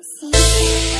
Sim.